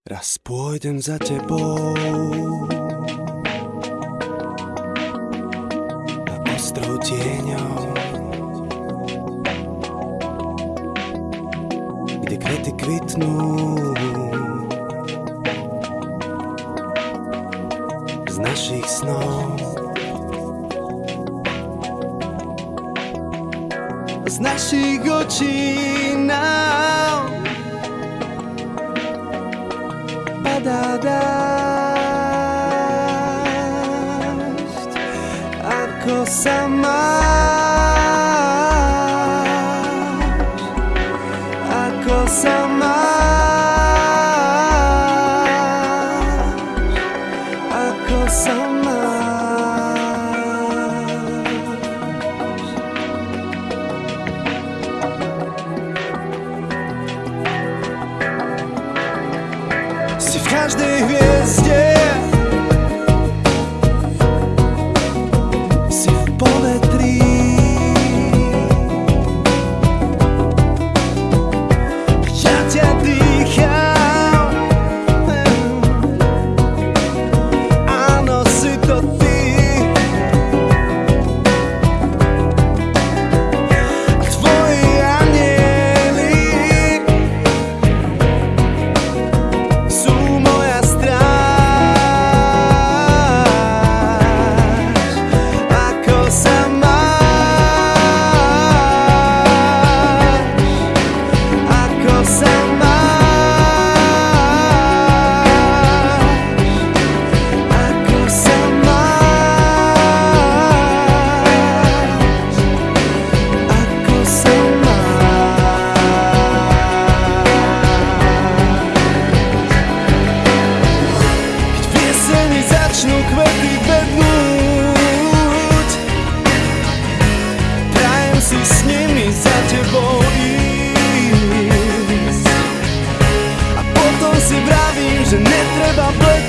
Raz pôjdem za tebou. Na ostrov tieňov, kde kvety kvitnú. Z našich snov. Z našich očí nám dážď, ako sa máš, Christian.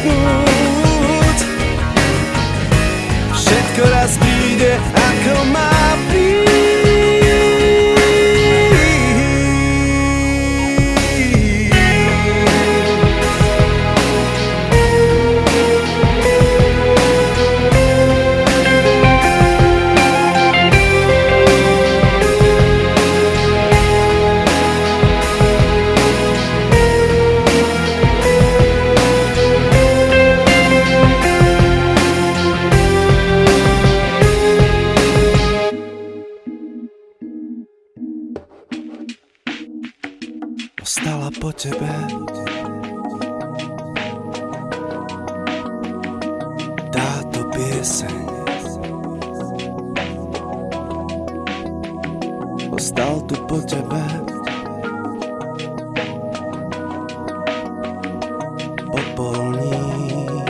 Lord. Ostala po tebe. Táto pieseň Ostal tu po tebe. Popolník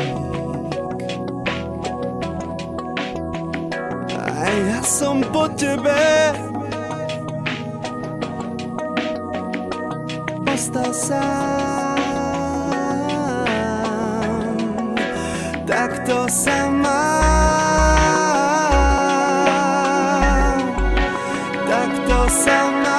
A ja som po tebe остался Так то сама. Так то сама.